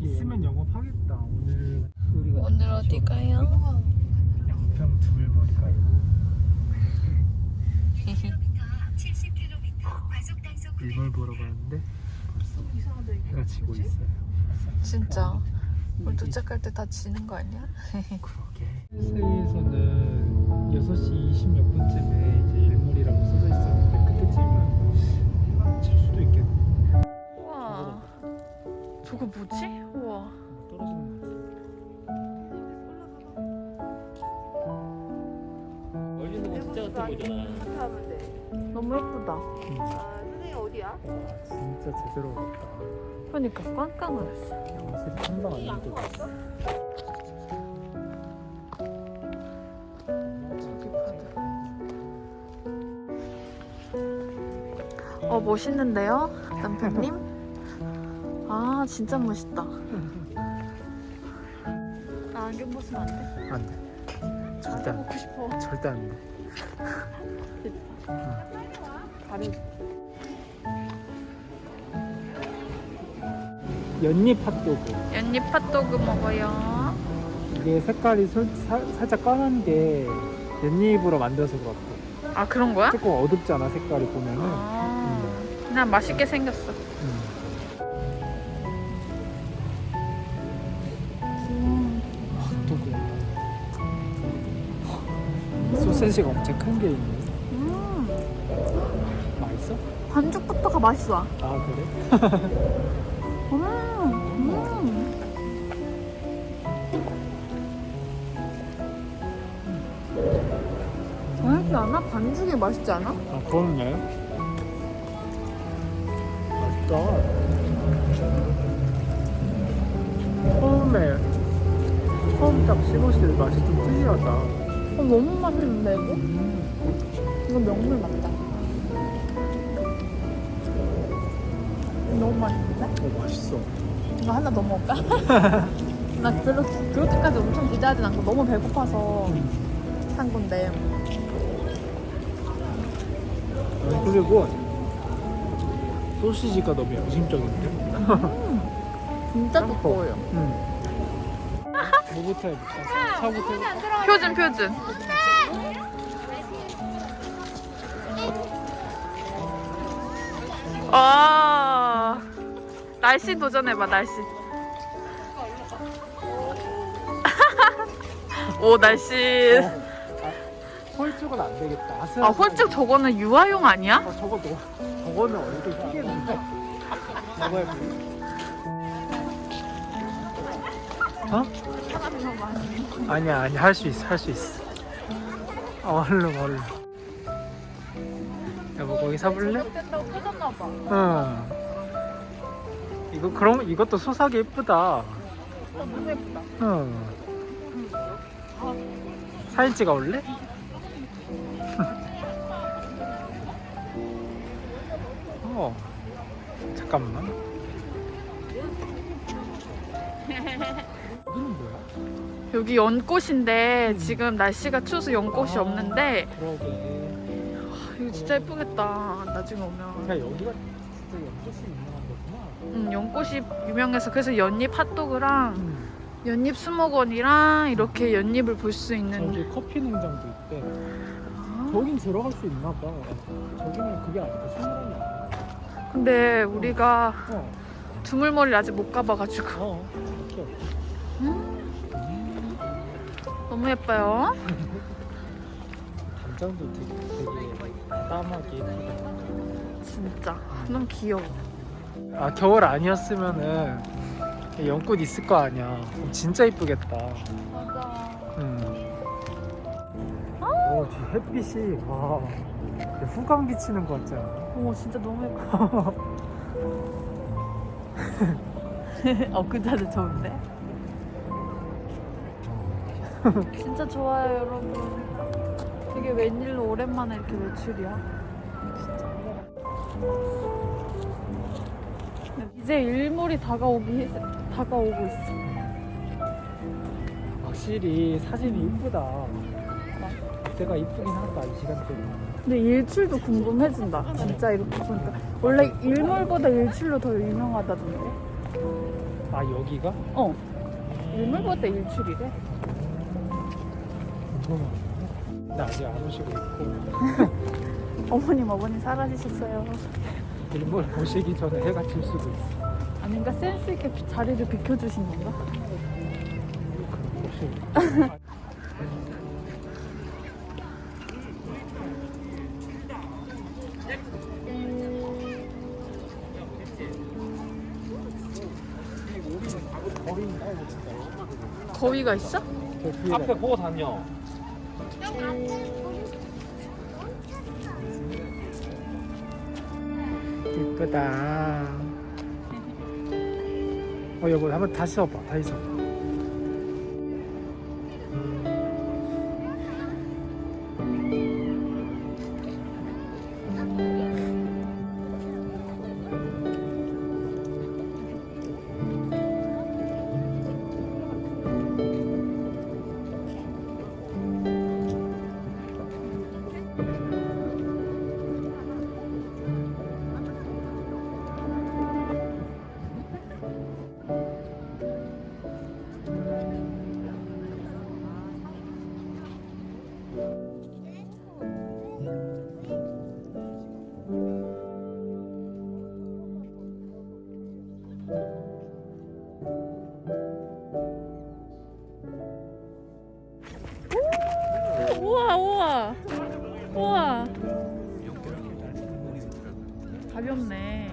있으면 영업하겠다. 오늘 우리가 오늘 어디 가요? 양평 두물머리 가고 일몰 보러 가는데 벌써 해가 지고 있어요. 진짜? 우리 도착할 때 다 지는 거 아니야? 그러게. 세에서는 6시 20몇 분쯤에 이제 일몰이라고 써져 있었는데 그때쯤이면 질 수도 있겠네 저거 뭐지? 우와 멀리서 보면 진짜 같은 거잖아. 하면 돼. 너무 예쁘다 아, 선생님 어디야? 와 진짜 제대로 왔다 그러니까 깜깜했어 양색이 금방 안 나도 어 멋있는데요? 남편님? 아 진짜 멋있다. 나 안경 벗으면 안 돼? 안 돼. 절대 안경 벗고 싶어. 절대 안돼. 다리 연잎 핫도그. 연잎 핫도그 먹어요. 이게 색깔이 솔- 사- 살짝 까만 게 연잎으로 만들어서 그렇고. 아 그런 거야? 조금 어둡잖아 색깔이 보면은. 아. 그냥 맛있게 생겼어 소세지가 엄청 큰 게 있네 음 맛있어? 반죽부터가 맛있어 아 그래? 음, 음. 맛있지 않아? 반죽이 맛있지 않아? 아 그렇네 맛있다 처음에 처음 딱 씹었을 때 맛이 좀 특이하다 어, 너무 맛있는데 이거? 음. 이거 명물 맞다 너무 맛있는데? 어 맛있어 이거 하나 더 먹을까? 나 별로 그렇게까지 엄청 기대하진 않고 너무 배고파서 산 건데 그리고 소시지가 너무 양심적인데? 진짜 짬뽕. 두꺼워요 응. 뭐부터 해볼까? 차부터 해볼까? 표준 표준 아 날씨 도전해봐 날씨 오 날씨 홀쭉은 안 되겠다. 아 홀쭉 저거는 유아용 아니야? 어, 저거 너, 저거는 얼굴 휘겠는데? 저거 해볼래? 어? 아니야, 아니야. 할 수 있어, 할 수 있어. 어, 얼른, 얼른. 여보, 거기 사볼래? 터졌나봐 응. 이거, 그럼 이것도 소사기 예쁘다. 너무 예쁘다 응. 사진 찍어 올래? 어. 잠깐만. 여기는 뭐야? 여기 연꽃인데 지금 날씨가 추워서 연꽃이 아. 없는데 그러게. 이거 진짜 예쁘겠다 나중에 오면 야 여기가 진짜 연꽃이 유명한 거구나. 음, 연꽃이 유명해서 그래서 연잎 핫도그랑 음. 연잎 수목원이랑 이렇게 연잎을 볼 수 있는 저기 커피 농장도 있대. 아, 저긴 들어갈 수 있나 봐. 저기는 그게 아니고 식물원이 아니야. 근데 우리가 어. 두물머리를 아직 못 가봐가지고 어. 오케이. 너무 예뻐요 단장도 되게 되게 까맣게 예쁘다. 진짜 너무 귀여워 아 겨울 아니었으면은 연꽃 있을 거 아니야. 진짜 이쁘겠다. 맞아 음. 어, 뒤 햇빛이 와 후광 비치는 거 같지 않아? 어머 진짜 너무 예뻐 어 그자도 좋은데? 진짜 좋아요 여러분 되게 웬일로 오랜만에 이렇게 외출이야 진짜 이제 일몰이 다가오기 해- 다가오고 있어 확실히 사진이 이쁘다. 그때가 이쁘긴 하다 이 시간대는. 근데 일출도 궁금해진다 진짜 이렇게 보니까 원래 일몰보다 일출로 더 유명하다던데 아아 여기가? 어. 일몰보다 일출이래. 나 아직 안 오시고 있고 어머님, 어머니 사라지셨어요. 일몰 보시기 전에 해가 질 수도 있어. 아닌가? 센스 있게 비- 자리를 비켜주신 건가? 혹시 거위가 있어? 앞에 보고 다녀. 이쁘다. 어 여보 한번 다시 써봐. 다시 써봐. 우와. 가볍네.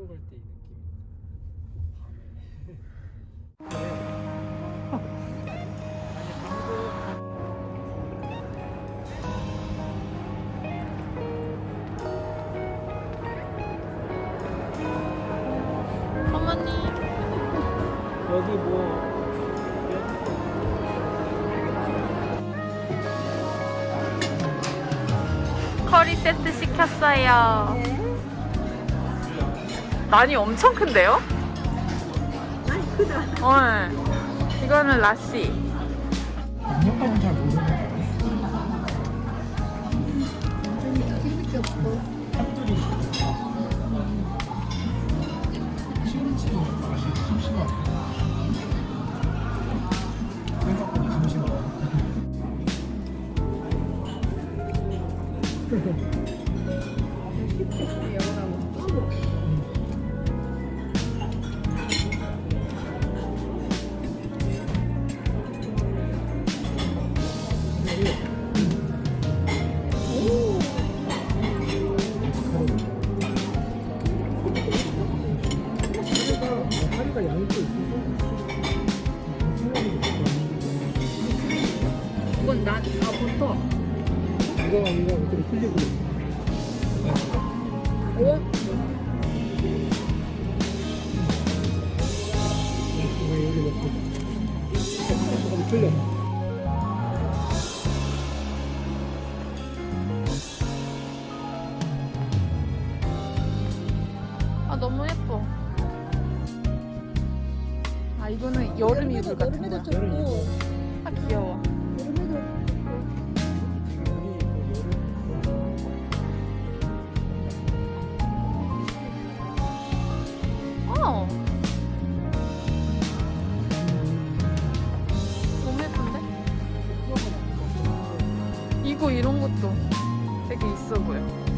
시골 갈 때 이 느낌. 아니 방금 어머니. 여기 뭐 커리 세트 시켰어요. 난이 엄청 큰데요? 많이 크다. 어. 이거는 라시. 양념감은 잘 모르는데. 핫도리. 이거 어떻게 틀리고 우와. 이거 여기 넣고 조금 아, 너무 예뻐. 아, 이거는 여름 이불 같은 거야. 여름 아, 귀여워. 이런 것도 되게 있어 보여.